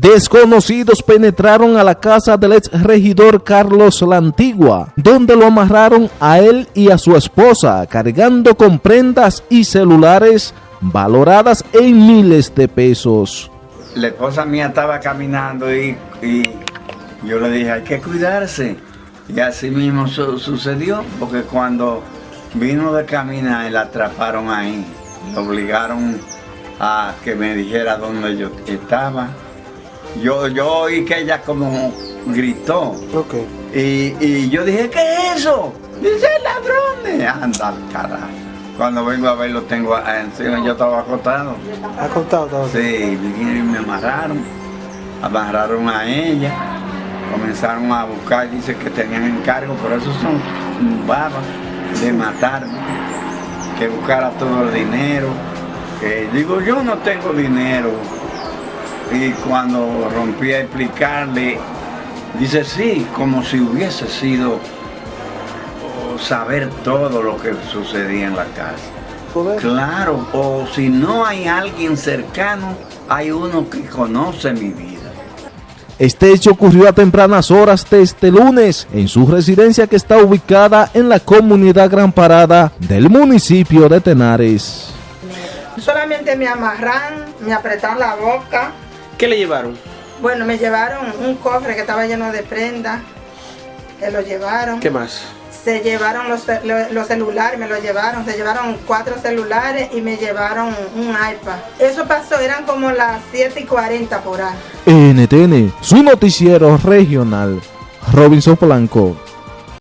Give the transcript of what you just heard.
Desconocidos penetraron a la casa del ex regidor Carlos La Antigua, donde lo amarraron a él y a su esposa, cargando con prendas y celulares valoradas en miles de pesos. La esposa mía estaba caminando y, yo le dije, hay que cuidarse. Y así mismo sucedió, porque cuando vino de caminar, la atraparon ahí. Le obligaron a que me dijera dónde yo estaba yo, yo oí que ella como gritó. Y, yo dije, ¿qué es eso? Dice ladrones. Anda carajo. Cuando vengo a verlo tengo encima, yo estaba acostado. ¿Acostado todo? Sí, y me amarraron. Amarraron a ella. Comenzaron a buscar, dice que tenían encargo, pero esos son babas de matarme. Que buscara todo el dinero. Que digo, yo no tengo dinero y cuando rompí a explicarle, dice sí, como si hubiese sido saber todo lo que sucedía en la casa. Claro, o si no hay alguien cercano, hay uno que conoce mi vida. Este hecho ocurrió a tempranas horas de este lunes en su residencia que está ubicada en la comunidad Gran Parada del municipio de Tenares. Solamente me amarran, me apretan la boca, ¿Qué le llevaron? Bueno, me llevaron un cofre que estaba lleno de prendas, que lo llevaron. ¿Qué más? Se llevaron los, celulares, me lo llevaron, se llevaron cuatro celulares y me llevaron un iPad. Eso pasó, eran como las 7 y 40 por ahí. NTN, su noticiero regional, Robinson Blanco.